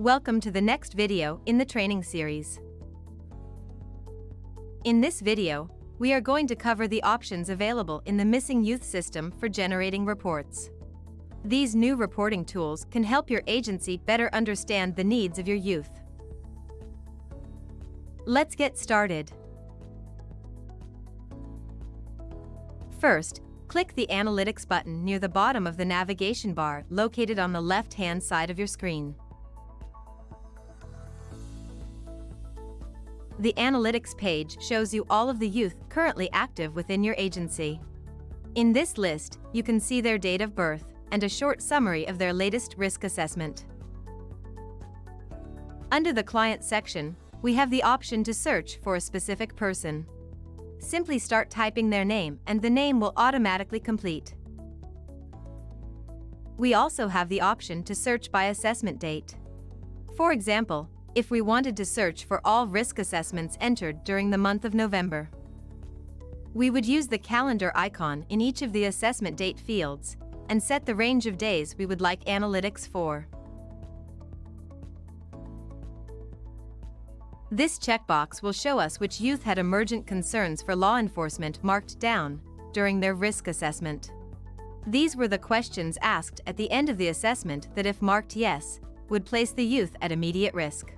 Welcome to the next video in the training series. In this video, we are going to cover the options available in the Missing Youth system for generating reports. These new reporting tools can help your agency better understand the needs of your youth. Let's get started. First, click the Analytics button near the bottom of the navigation bar located on the left-hand side of your screen. The Analytics page shows you all of the youth currently active within your agency. In this list, you can see their date of birth and a short summary of their latest risk assessment. Under the Client section, we have the option to search for a specific person. Simply start typing their name and the name will automatically complete. We also have the option to search by assessment date. For example, if we wanted to search for all risk assessments entered during the month of November. We would use the calendar icon in each of the assessment date fields and set the range of days we would like analytics for. This checkbox will show us which youth had emergent concerns for law enforcement marked down during their risk assessment. These were the questions asked at the end of the assessment that if marked yes, would place the youth at immediate risk.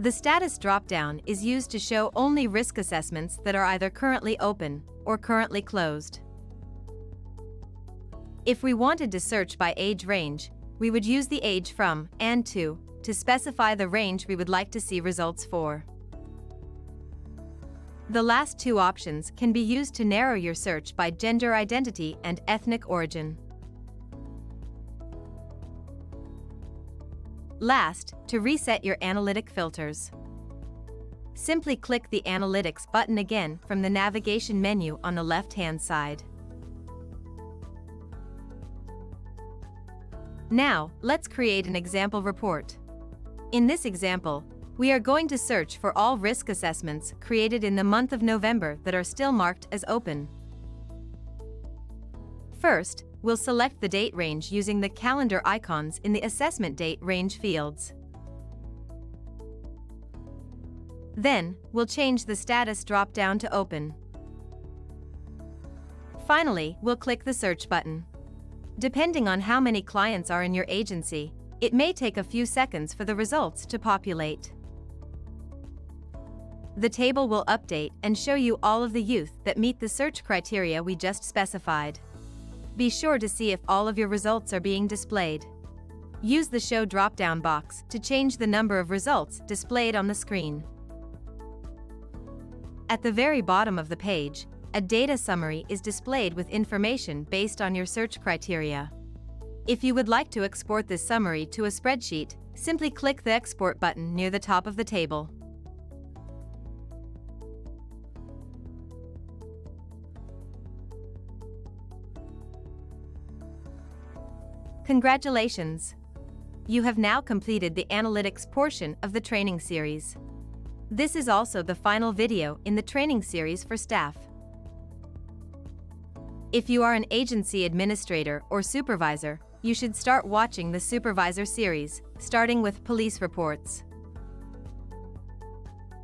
The status dropdown is used to show only risk assessments that are either currently open or currently closed. If we wanted to search by age range, we would use the age from and to to specify the range we would like to see results for. The last two options can be used to narrow your search by gender identity and ethnic origin. Last, to reset your analytic filters. Simply click the Analytics button again from the navigation menu on the left-hand side. Now, let's create an example report. In this example, we are going to search for all risk assessments created in the month of November that are still marked as open. First, we'll select the date range using the calendar icons in the assessment date range fields. Then, we'll change the status drop-down to open. Finally, we'll click the search button. Depending on how many clients are in your agency, it may take a few seconds for the results to populate. The table will update and show you all of the youth that meet the search criteria we just specified. Be sure to see if all of your results are being displayed. Use the Show drop-down box to change the number of results displayed on the screen. At the very bottom of the page, a data summary is displayed with information based on your search criteria. If you would like to export this summary to a spreadsheet, simply click the Export button near the top of the table. Congratulations! You have now completed the analytics portion of the training series. This is also the final video in the training series for staff. If you are an agency administrator or supervisor, you should start watching the Supervisor series, starting with police reports.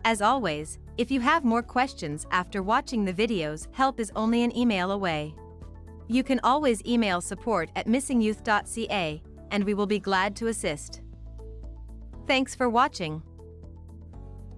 As always, if you have more questions after watching the videos, help is only an email away. You can always email support at missingyouth.ca, and we will be glad to assist. Thanks for watching.